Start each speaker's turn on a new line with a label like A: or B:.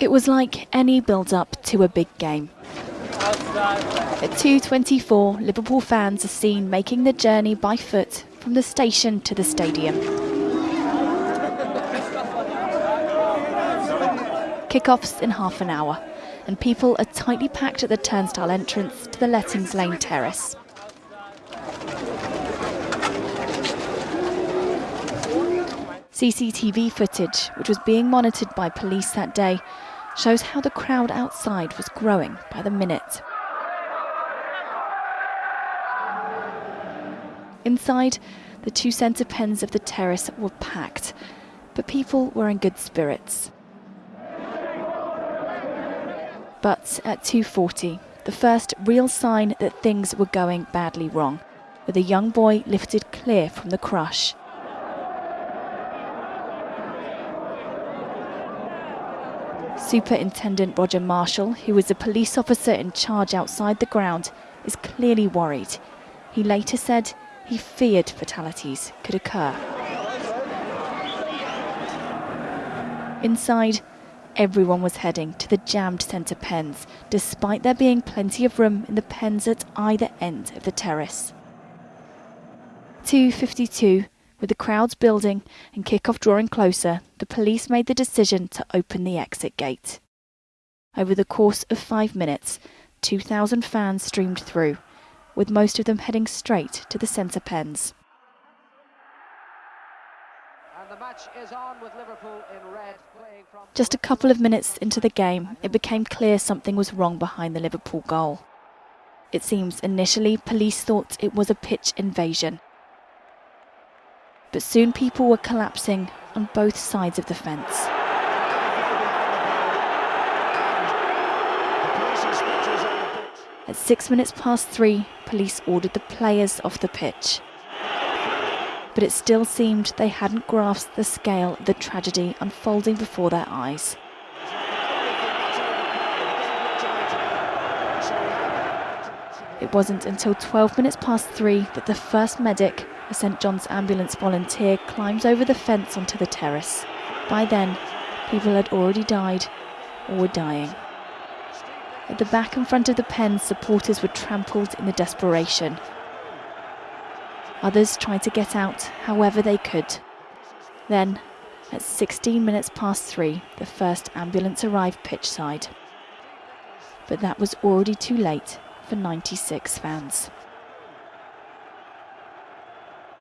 A: It was like any build-up to a big game. At 2.24, Liverpool fans are seen making the journey by foot from the station to the stadium. Kick-offs in half an hour, and people are tightly packed at the turnstile entrance to the Leppings Lane terrace. CCTV footage, which was being monitored by police that day, shows how the crowd outside was growing by the minute. Inside, the two centre pens of the terrace were packed, but people were in good spirits. But at 2.40, the first real sign that things were going badly wrong, with a young boy lifted clear from the crush. Superintendent Roger Marshall, who was a police officer in charge outside the ground, is clearly worried. He later said he feared fatalities could occur. Inside, everyone was heading to the jammed centre pens, despite there being plenty of room in the pens at either end of the terrace. 252 with the crowds building and kick-off drawing closer, the police made the decision to open the exit gate. Over the course of five minutes, 2,000 fans streamed through, with most of them heading straight to the centre pens. Just a couple of minutes into the game, it became clear something was wrong behind the Liverpool goal. It seems initially police thought it was a pitch invasion, but soon people were collapsing on both sides of the fence. At six minutes past three, police ordered the players off the pitch. But it still seemed they hadn't grasped the scale of the tragedy unfolding before their eyes. It wasn't until 12 minutes past three that the first medic a St John's ambulance volunteer climbs over the fence onto the terrace. By then, people had already died or were dying. At the back and front of the pen, supporters were trampled in the desperation. Others tried to get out however they could. Then, at 16 minutes past three, the first ambulance arrived pitchside. But that was already too late for 96 fans.